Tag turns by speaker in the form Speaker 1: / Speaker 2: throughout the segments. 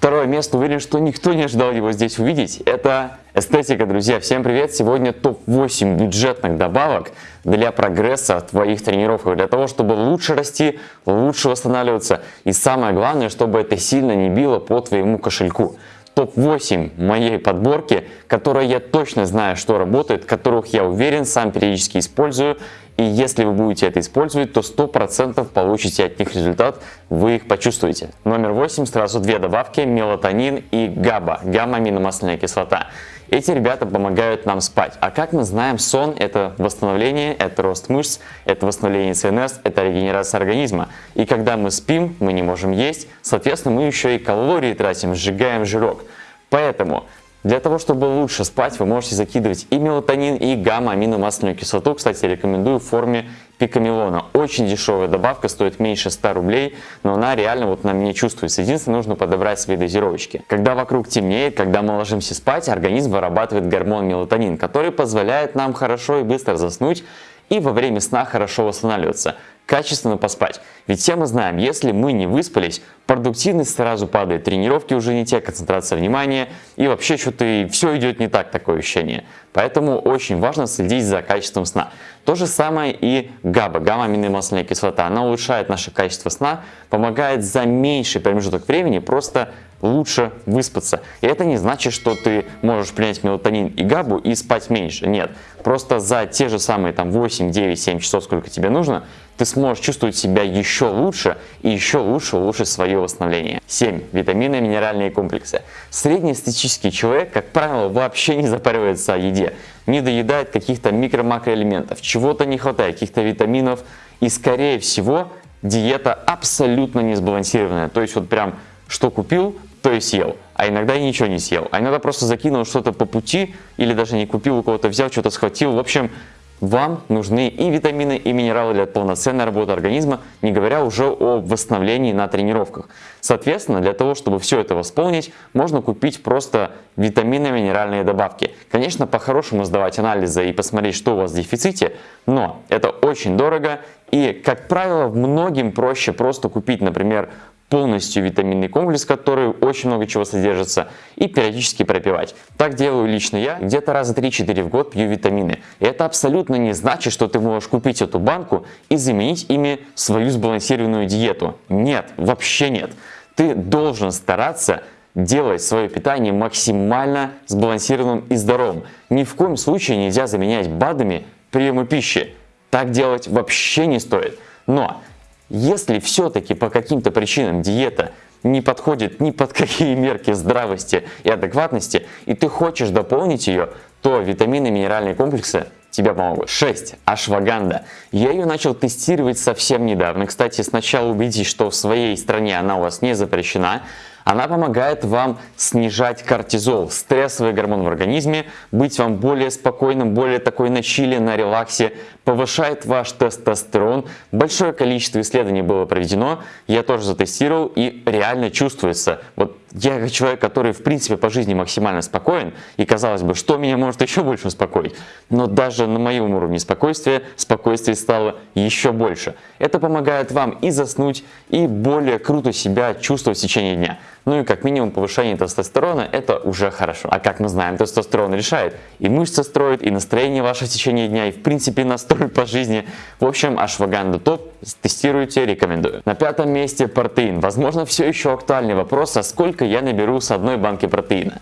Speaker 1: Второе место, уверен, что никто не ожидал его здесь увидеть, это эстетика, друзья. Всем привет! Сегодня топ-8 бюджетных добавок для прогресса твоих тренировок, для того, чтобы лучше расти, лучше восстанавливаться. И самое главное, чтобы это сильно не било по твоему кошельку топ-8 моей подборки, которые я точно знаю, что работает, которых я уверен, сам периодически использую. И если вы будете это использовать, то 100% получите от них результат, вы их почувствуете. Номер 8, сразу две добавки, мелатонин и ГАБА, гамма-аминомасляная кислота. Эти ребята помогают нам спать. А как мы знаем, сон это восстановление, это рост мышц, это восстановление ЦНС, это регенерация организма. И когда мы спим, мы не можем есть, соответственно, мы еще и калории тратим, сжигаем жирок. Поэтому для того, чтобы лучше спать, вы можете закидывать и мелатонин, и гамма-аминомасляную кислоту. Кстати, рекомендую в форме пикамелона. Очень дешевая добавка, стоит меньше 100 рублей, но она реально вот на мне чувствуется. Единственное, нужно подобрать свои дозировочки. Когда вокруг темнеет, когда мы ложимся спать, организм вырабатывает гормон мелатонин, который позволяет нам хорошо и быстро заснуть и во время сна хорошо восстанавливаться качественно поспать. Ведь все мы знаем, если мы не выспались, продуктивность сразу падает, тренировки уже не те, концентрация внимания и вообще что-то все идет не так, такое ощущение. Поэтому очень важно следить за качеством сна. То же самое и ГАБА, гамма-аминомасляная кислота. Она улучшает наше качество сна, помогает за меньший промежуток времени просто лучше выспаться. И это не значит, что ты можешь принять мелатонин и габу и спать меньше. Нет, просто за те же самые там 8, 9, 7 часов, сколько тебе нужно, ты сможешь чувствовать себя еще лучше и еще лучше улучшить свое восстановление. 7. Витамины и минеральные комплексы. Среднестатистический человек, как правило, вообще не запаривается о еде, не доедает каких-то микро-макроэлементов, чего-то не хватает, каких-то витаминов и скорее всего диета абсолютно не сбалансированная. То есть вот прям что купил, то и съел. А иногда и ничего не съел. А иногда просто закинул что-то по пути или даже не купил, у кого-то взял, что-то схватил. В общем, вам нужны и витамины, и минералы для полноценной работы организма, не говоря уже о восстановлении на тренировках. Соответственно, для того, чтобы все это восполнить, можно купить просто витамины, минеральные добавки. Конечно, по-хорошему сдавать анализы и посмотреть, что у вас в дефиците, но это очень дорого и, как правило, многим проще просто купить, например, полностью витаминный комплекс, который очень много чего содержится, и периодически пропивать. Так делаю лично я, где-то раза 3-4 в год пью витамины. И это абсолютно не значит, что ты можешь купить эту банку и заменить ими свою сбалансированную диету. Нет, вообще нет. Ты должен стараться делать свое питание максимально сбалансированным и здоровым. Ни в коем случае нельзя заменять БАДами приемы пищи. Так делать вообще не стоит. Но если все-таки по каким-то причинам диета не подходит ни под какие мерки здравости и адекватности, и ты хочешь дополнить ее, то витамины и минеральные комплексы тебе помогут. 6. Ашваганда. Я ее начал тестировать совсем недавно. Кстати, сначала убедитесь, что в своей стране она у вас не запрещена. Она помогает вам снижать кортизол, стрессовый гормон в организме, быть вам более спокойным, более такой на чили, на релаксе, повышает ваш тестостерон. Большое количество исследований было проведено, я тоже затестировал и реально чувствуется. Вот я человек, который в принципе по жизни максимально спокоен, и казалось бы, что меня может еще больше успокоить. Но даже на моем уровне спокойствия, спокойствие стало еще больше. Это помогает вам и заснуть, и более круто себя чувствовать в течение дня. Ну и как минимум повышение тестостерона это уже хорошо. А как мы знаем, тестостерон решает и мышцы строит, и настроение ваше в течение дня, и в принципе настрой по жизни. В общем, ашваганда топ, тестируйте, рекомендую. На пятом месте протеин. Возможно, все еще актуальный вопрос, а сколько я наберу с одной банки протеина?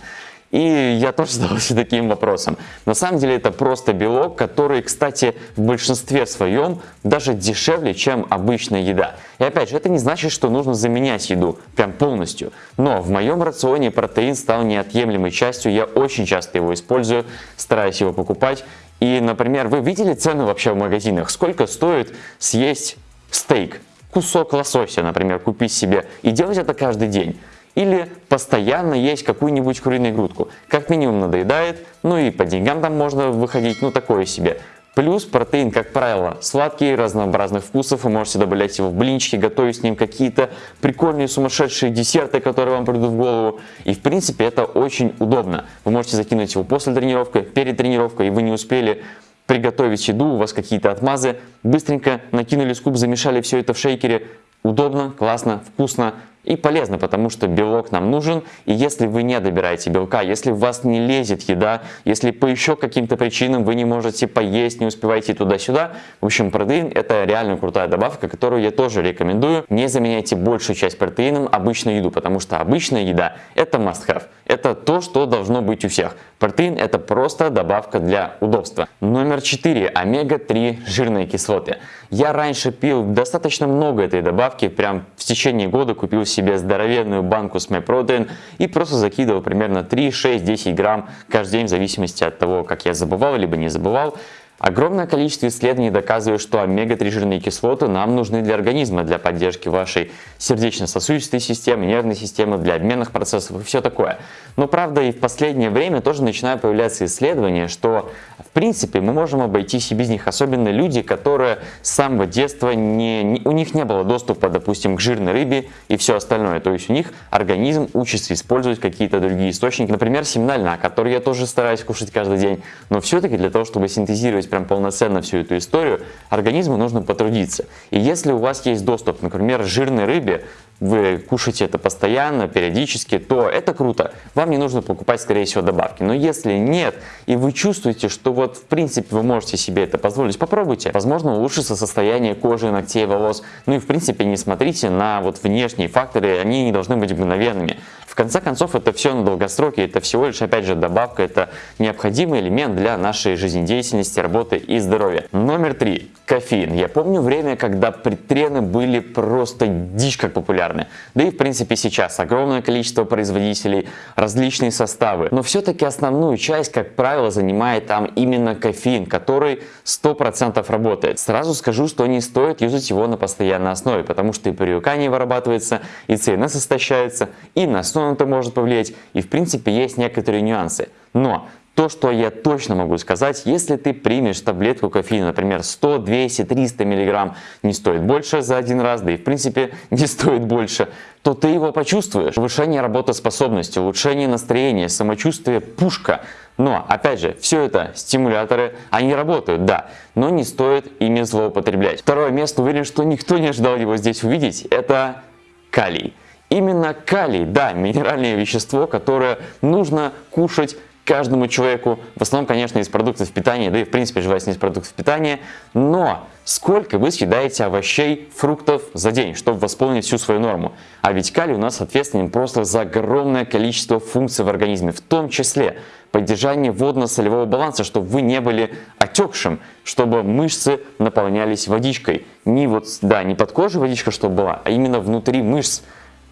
Speaker 1: И я тоже задался таким вопросом. На самом деле это просто белок, который, кстати, в большинстве своем даже дешевле, чем обычная еда. И опять же, это не значит, что нужно заменять еду прям полностью. Но в моем рационе протеин стал неотъемлемой частью, я очень часто его использую, стараюсь его покупать. И, например, вы видели цену вообще в магазинах? Сколько стоит съесть стейк? Кусок лосося, например, купить себе и делать это каждый день или постоянно есть какую-нибудь куриную грудку. Как минимум надоедает, ну и по деньгам там можно выходить, ну такое себе. Плюс протеин, как правило, сладкий, разнообразных вкусов, вы можете добавлять его в блинчики, готовить с ним какие-то прикольные сумасшедшие десерты, которые вам придут в голову. И в принципе это очень удобно. Вы можете закинуть его после тренировки, перед тренировкой, и вы не успели приготовить еду, у вас какие-то отмазы, быстренько накинули скуп, замешали все это в шейкере, удобно, классно, вкусно, и полезно, потому что белок нам нужен, и если вы не добираете белка, если у вас не лезет еда, если по еще каким-то причинам вы не можете поесть, не успеваете туда-сюда, в общем, протеин это реально крутая добавка, которую я тоже рекомендую. Не заменяйте большую часть протеином обычную еду, потому что обычная еда это must-have. Это то, что должно быть у всех. Протеин это просто добавка для удобства. Номер 4. Омега-3 жирные кислоты. Я раньше пил достаточно много этой добавки, прям в течение года купил себе здоровенную банку с MyProtein и просто закидывал примерно 3, 6, 10 грамм каждый день в зависимости от того, как я забывал либо не забывал. Огромное количество исследований доказывает, что омега-3 жирные кислоты нам нужны для организма, для поддержки вашей сердечно-сосудистой системы, нервной системы, для обменных процессов и все такое. Но правда и в последнее время тоже начинают появляться исследования, что в принципе мы можем обойтись и без них, особенно люди, которые с самого детства не, не, у них не было доступа, допустим, к жирной рыбе и все остальное. То есть у них организм учится использовать какие-то другие источники, например, семена льна, который я тоже стараюсь кушать каждый день, но все-таки для того, чтобы синтезировать прям полноценно всю эту историю, организму нужно потрудиться. И если у вас есть доступ, например, к жирной рыбе, вы кушаете это постоянно, периодически, то это круто. Вам не нужно покупать, скорее всего, добавки. Но если нет, и вы чувствуете, что вот в принципе вы можете себе это позволить, попробуйте. Возможно, улучшится состояние кожи, ногтей, волос. Ну и в принципе не смотрите на вот внешние факторы, они не должны быть мгновенными конце концов, это все на долгосроке, это всего лишь, опять же, добавка, это необходимый элемент для нашей жизнедеятельности, работы и здоровья. Номер три. Кофеин. Я помню время, когда предтрены были просто дичь как популярны. Да и в принципе сейчас огромное количество производителей, различные составы. Но все-таки основную часть, как правило, занимает там именно кофеин, который 100% работает. Сразу скажу, что не стоит юзать его на постоянной основе, потому что и привыкание вырабатывается, и ЦНС истощается, и на сон это может повлиять, и в принципе есть некоторые нюансы. Но то, что я точно могу сказать, если ты примешь таблетку кофеина, например, 100, 200, 300 миллиграмм, не стоит больше за один раз, да и в принципе не стоит больше, то ты его почувствуешь. Повышение работоспособности, улучшение настроения, самочувствие, пушка. Но, опять же, все это стимуляторы, они работают, да, но не стоит ими злоупотреблять. Второе место, уверен, что никто не ожидал его здесь увидеть, это калий. Именно калий, да, минеральное вещество, которое нужно кушать каждому человеку, в основном, конечно, из продуктов питания, да и в принципе желательно из продуктов питания, но сколько вы съедаете овощей, фруктов за день, чтобы восполнить всю свою норму. А ведь калий у нас ответственен просто за огромное количество функций в организме, в том числе поддержание водно-солевого баланса, чтобы вы не были отекшим, чтобы мышцы наполнялись водичкой. Не вот, да, не под кожей водичка, чтобы была, а именно внутри мышц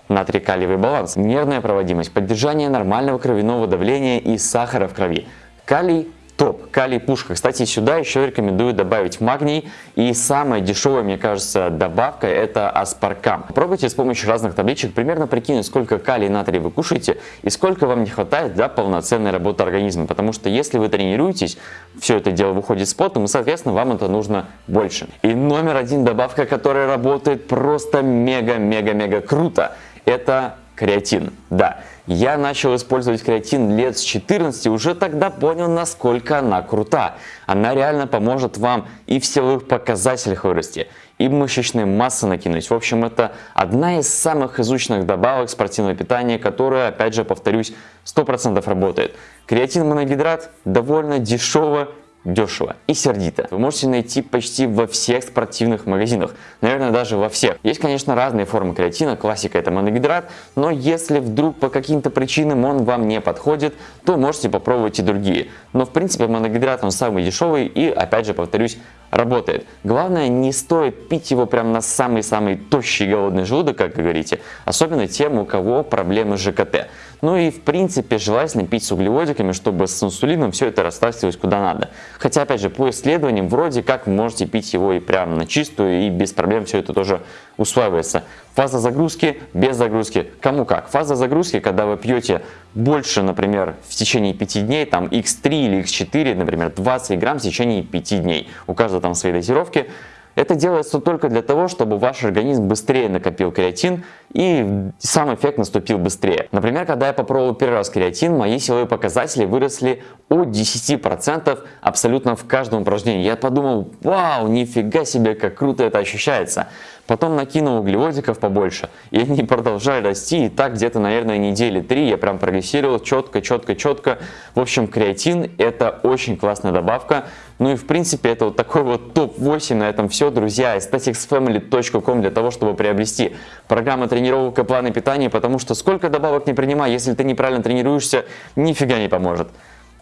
Speaker 1: натрий-калиевый баланс, нервная проводимость, поддержание нормального кровяного давления и сахара в крови. Калий топ, калий пушка. Кстати, сюда еще рекомендую добавить магний. И самая дешевая, мне кажется, добавка это аспаркам. Пробуйте с помощью разных табличек примерно прикинуть, сколько калия и натрия вы кушаете и сколько вам не хватает для полноценной работы организма. Потому что если вы тренируетесь, все это дело выходит с потом, и, соответственно, вам это нужно больше. И номер один добавка, которая работает просто мега-мега-мега круто – это креатин. Да, я начал использовать креатин лет с 14 уже тогда понял, насколько она крута. Она реально поможет вам и в силовых показателях вырасти, и мышечной массы накинуть. В общем, это одна из самых изученных добавок спортивного питания, которая, опять же, повторюсь, 100% работает. Креатин моногидрат довольно дешево дешево и сердито. Вы можете найти почти во всех спортивных магазинах, наверное даже во всех. Есть конечно разные формы креатина, классика это моногидрат, но если вдруг по каким-то причинам он вам не подходит, то можете попробовать и другие. Но в принципе моногидрат он самый дешевый и опять же повторюсь работает. Главное не стоит пить его прям на самый-самый тощий голодный желудок, как говорите, особенно тем, у кого проблемы с ЖКТ. Ну и в принципе желательно пить с углеводиками, чтобы с инсулином все это растаскивать куда надо. Хотя опять же по исследованиям вроде как вы можете пить его и прям на чистую и без проблем все это тоже усваивается. Фаза загрузки без загрузки. Кому как. Фаза загрузки, когда вы пьете больше, например, в течение 5 дней, там x3 или x4, например, 20 грамм в течение 5 дней. У каждого там свои дозировки. Это делается только для того, чтобы ваш организм быстрее накопил креатин и сам эффект наступил быстрее. Например, когда я попробовал первый раз креатин, мои силовые показатели выросли от 10% абсолютно в каждом упражнении. Я подумал, вау, нифига себе, как круто это ощущается. Потом накинул углеводиков побольше, и они продолжали расти, и так где-то, наверное, недели три я прям прогрессировал четко, четко, четко. В общем, креатин это очень классная добавка. Ну и в принципе это вот такой вот топ-8 на этом все, друзья. aestheticsfamily.com для того, чтобы приобрести программу тренировок и планы питания, потому что сколько добавок не принимай, если ты неправильно тренируешься, нифига не поможет.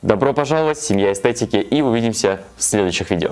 Speaker 1: Добро пожаловать, семья эстетики, и увидимся в следующих видео.